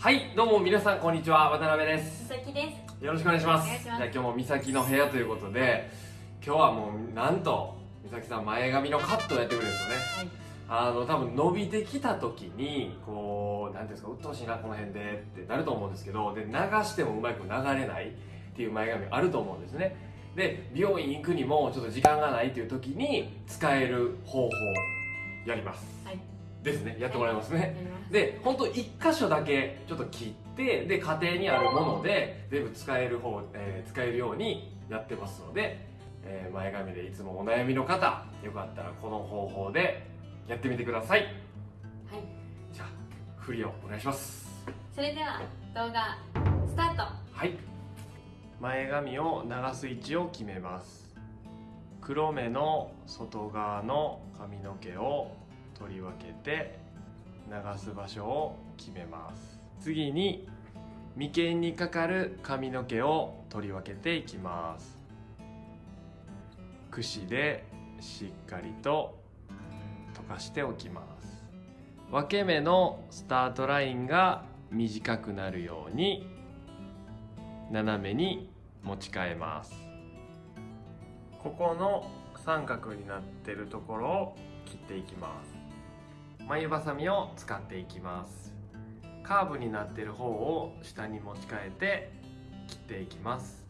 はいどうも皆さんこんにちは。渡辺です。佐々木です。よろしくお願いします。じゃあ今日も美咲の部屋ということで今日はもうなんと美咲さん前髪のカットをやってくれるんですよね。はい。あの多分伸びてきた時にこう何ていうんですか鬱陶しいなこの辺でってなると思うんですけどで流してもうまく流れないっていう前髪あると思うんですね。で美容院行くにもちょっと時間がないっていう時に使える方法やります。はいですね。やってもらいますね、で本当一箇所だけちょっと切ってで家庭にあるもので全部使える方、えー使えるようにやってますので、えー前髪でいつもお悩みの方よかったらこの方法でやってみてください。はい。じゃあ振りをお願いします。それでは動画スタート。はい。前髪を流す位置を決めます。黒目の外側の髪の毛を取り分けて流す場所を決めます。次に眉間にかかる髪の毛を取り分けていきます。櫛でしっかりと溶かしておきます。分け目のスタートラインが短くなるように斜めに持ち替えます。ここの三角になってるところを切っていきます。眉ばさみを使っていきます。カーブになってる方を下に持ち替えて切っていきます。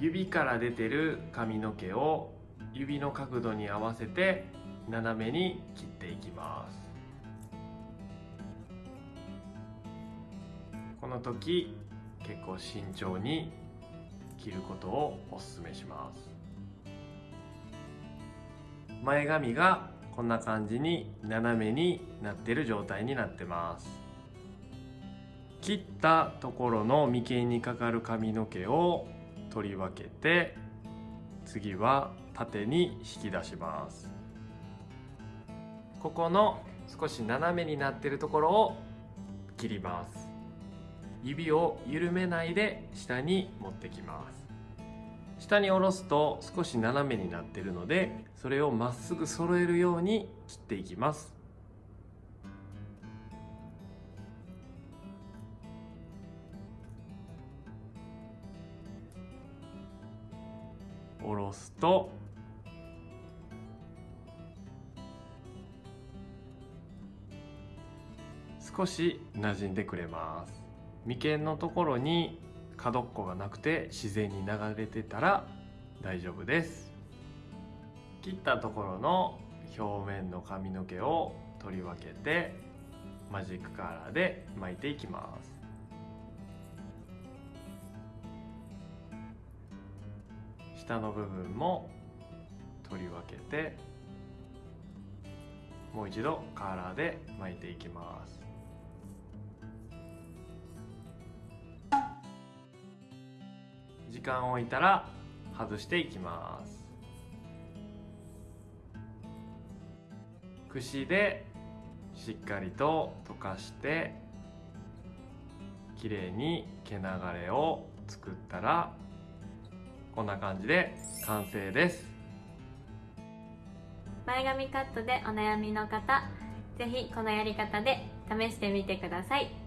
指から出てる髪の毛を指の角度に合わせて斜めに切っていきます。この時結構慎重に切ることをお勧めします。前髪がこんな感じに斜めになってる状態になってます。切ったところの眉間にかかる髪の毛を取り分けて次は縦に引き出します。ここの少し斜めになってるところを切ります。指を緩めないで下に持ってきます。下に下ろすと少し斜めになってるのでそれをまっすぐ揃えるように切っていきます。下ろすと少し馴染んでくれます。眉間のところに角っこがなくて自然に流れてたら大丈夫です。切ったところの表面の髪の毛を取り分けてマジックカーラーで巻いていきます。下の部分も取り分けてもう一度カーラーで巻いていきます。間を置いたら外していきます。櫛でしっかりと溶かしてきれいに毛流れを作ったらこんな感じで完成です。前髪カットでお悩みの方ぜひこのやり方で試してみてください。